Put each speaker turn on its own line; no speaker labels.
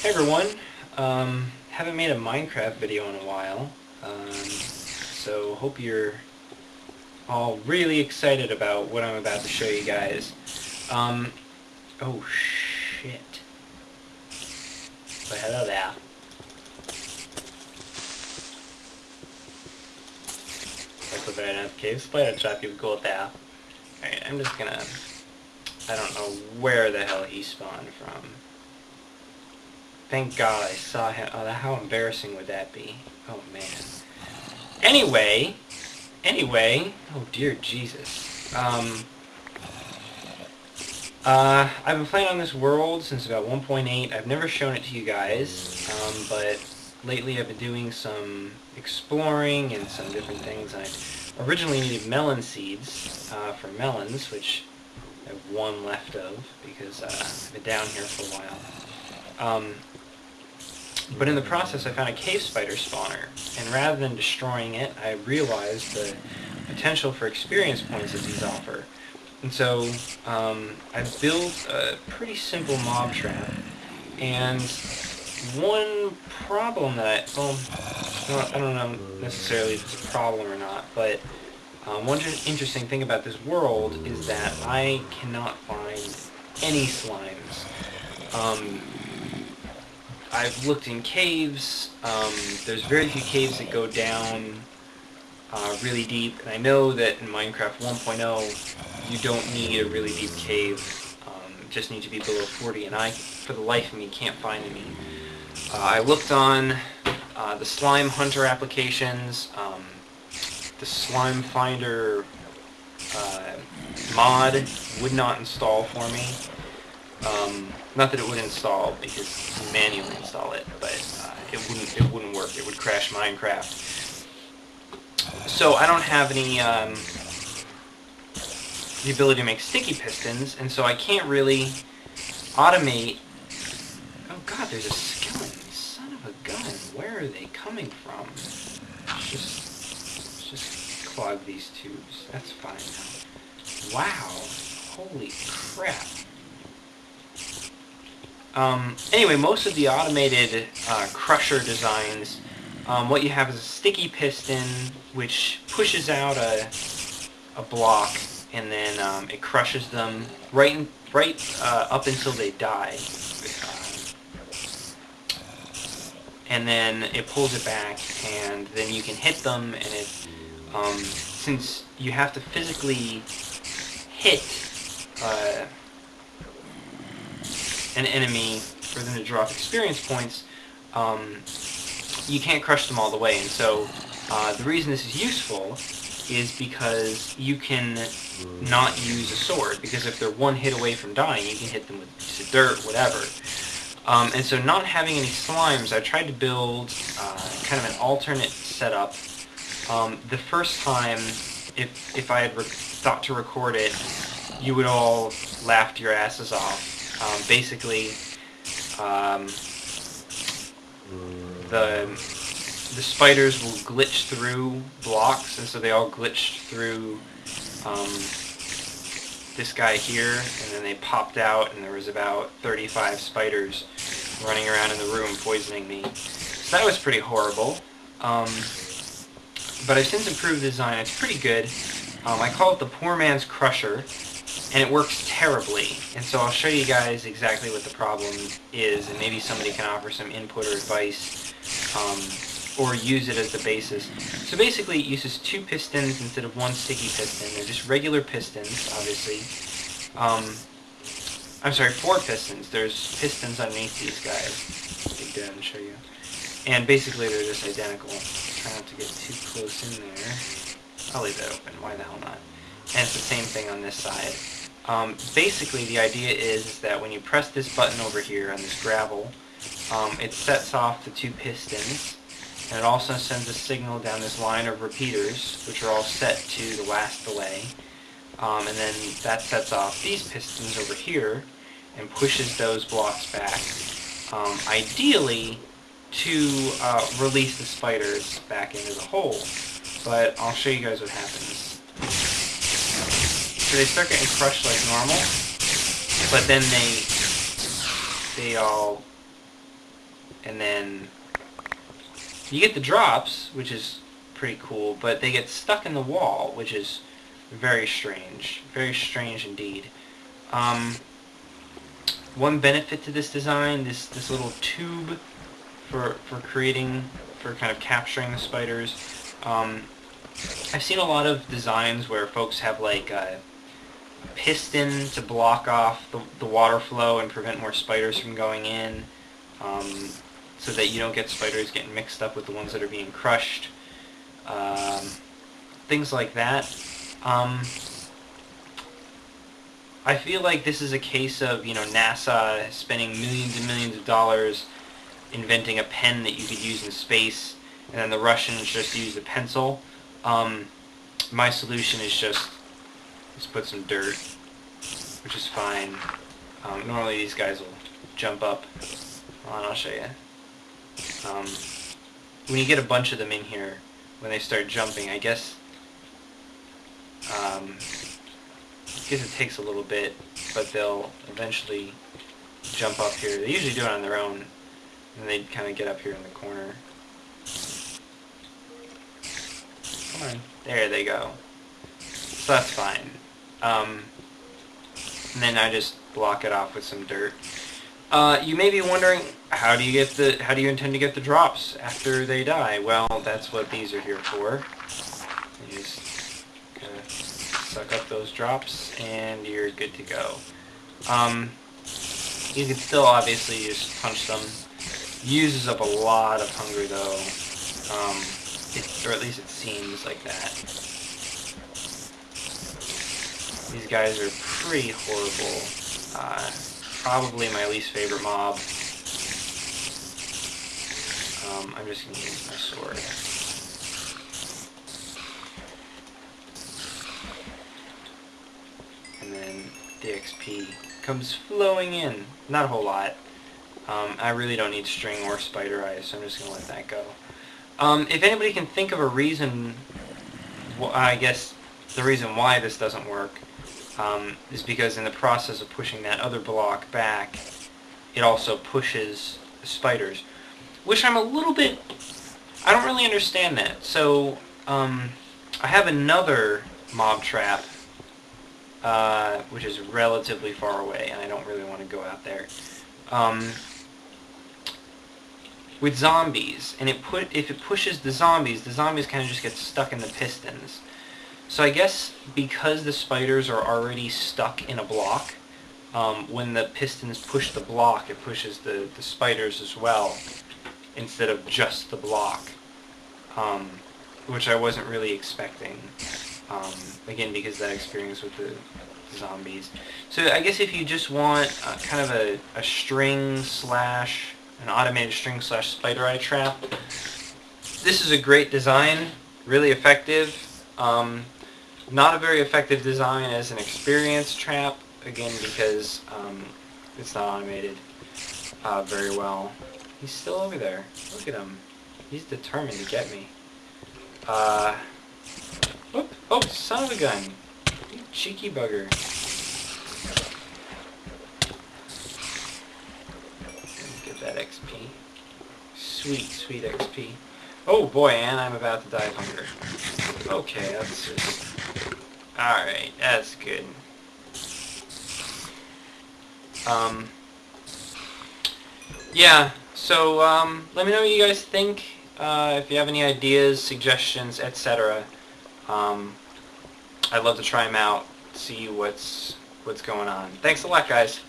Hey everyone, um, haven't made a Minecraft video in a while, um, so hope you're all really excited about what I'm about to show you guys. Um, oh shit. But hello there. That's a very nice cave spider trap you've got there. Alright, I'm just gonna... I don't know where the hell he spawned from. Thank God I saw him. Oh, how embarrassing would that be? Oh, man. Anyway, anyway, oh dear Jesus. Um, uh, I've been playing on this world since about 1.8. I've never shown it to you guys, um, but lately I've been doing some exploring and some different things. I originally needed melon seeds uh, for melons, which I have one left of because uh, I've been down here for a while. Um, but in the process I found a cave spider spawner, and rather than destroying it, I realized the potential for experience points that these offer. And so um, I built a pretty simple mob trap, and one problem that I, well, I don't know necessarily if it's a problem or not, but um, one interesting thing about this world is that I cannot find any slimes. Um, I've looked in caves. Um, there's very few caves that go down uh, really deep. And I know that in Minecraft 1.0, you don't need a really deep cave. Um, just need to be below 40. And I, for the life of me, can't find any. Uh, I looked on uh, the Slime Hunter applications, um, the Slime Finder uh, mod would not install for me. Um, not that it would install because you manually install it, but uh, it wouldn't it wouldn't work. It would crash Minecraft. So I don't have any um, the ability to make sticky pistons, and so I can't really automate. Oh God, there's a skeleton! Son of a gun! Where are they coming from? Just just clog these tubes. That's fine. Wow! Holy crap! Um, anyway, most of the automated uh, crusher designs, um, what you have is a sticky piston which pushes out a, a block and then um, it crushes them right in, right uh, up until they die. and then it pulls it back and then you can hit them and it um, since you have to physically hit uh, an enemy for them to drop experience points, um, you can't crush them all the way. And so uh, the reason this is useful is because you can not use a sword, because if they're one hit away from dying, you can hit them with dirt, whatever. Um, and so not having any slimes, I tried to build uh, kind of an alternate setup. Um, the first time, if, if I had thought to record it, you would all laugh your asses off um, basically, um, the the spiders will glitch through blocks, and so they all glitched through um, this guy here, and then they popped out, and there was about 35 spiders running around in the room poisoning me. So that was pretty horrible. Um, but I've since improved the design. It's pretty good. Um, I call it the poor man's crusher and it works terribly. And so I'll show you guys exactly what the problem is, and maybe somebody can offer some input or advice, um, or use it as the basis. So basically it uses two pistons instead of one sticky piston. They're just regular pistons, obviously. Um, I'm sorry, four pistons. There's pistons underneath these guys. Dig down and show you. And basically they're just identical. Try not to get too close in there. I'll leave that open. Why the hell not? And it's the same thing on this side. Um, basically, the idea is that when you press this button over here on this gravel, um, it sets off the two pistons, and it also sends a signal down this line of repeaters, which are all set to the last delay. Um, and then that sets off these pistons over here and pushes those blocks back, um, ideally to uh, release the spiders back into the hole. But I'll show you guys what happens. So they start getting crushed like normal, but then they they all and then you get the drops, which is pretty cool, but they get stuck in the wall, which is very strange. Very strange indeed. Um, one benefit to this design, this, this little tube for, for creating, for kind of capturing the spiders. Um, I've seen a lot of designs where folks have like a piston to block off the, the water flow and prevent more spiders from going in um, so that you don't get spiders getting mixed up with the ones that are being crushed. Um, things like that. Um, I feel like this is a case of, you know, NASA spending millions and millions of dollars inventing a pen that you could use in space, and then the Russians just used a pencil. Um, my solution is just, just put some dirt, which is fine. Um, normally these guys will jump up. Hold on, I'll show you. Um, when you get a bunch of them in here, when they start jumping, I guess um, I guess it takes a little bit, but they'll eventually jump up here. They usually do it on their own, and they kind of get up here in the corner. Come on. There they go. So that's fine. Um, and then I just block it off with some dirt. Uh, you may be wondering, how do you get the, how do you intend to get the drops after they die? Well, that's what these are here for. You just suck up those drops, and you're good to go. Um, you can still obviously just punch them. Uses up a lot of hunger though, um, it, or at least it seems like that. These guys are pretty horrible. Uh, probably my least favorite mob. Um, I'm just going to use my sword. And then the XP comes flowing in. Not a whole lot. Um, I really don't need string or spider eyes, so I'm just going to let that go. Um, if anybody can think of a reason, well, I guess the reason why this doesn't work um, is because in the process of pushing that other block back, it also pushes the spiders. Which I'm a little bit... I don't really understand that. So, um, I have another mob trap uh, which is relatively far away, and I don't really want to go out there. Um, with zombies, and it put if it pushes the zombies, the zombies kind of just get stuck in the pistons. So I guess because the spiders are already stuck in a block, um, when the pistons push the block, it pushes the, the spiders as well, instead of just the block, um, which I wasn't really expecting. Um, again, because that experience with the zombies. So I guess if you just want kind of a, a string slash, an automated string slash spider eye trap, this is a great design, really effective. Um, not a very effective design as an experience trap, again because um, it's not automated uh, very well. He's still over there. Look at him. He's determined to get me. Uh, Oh, oh, son of a gun. You cheeky bugger. Get that XP. Sweet, sweet XP. Oh boy, and I'm about to die of hunger. Okay, that's just... Alright, that's good. Um... Yeah, so, um, let me know what you guys think. Uh, if you have any ideas, suggestions, etc. Um, I'd love to try them out, see what's what's going on. Thanks a lot, guys.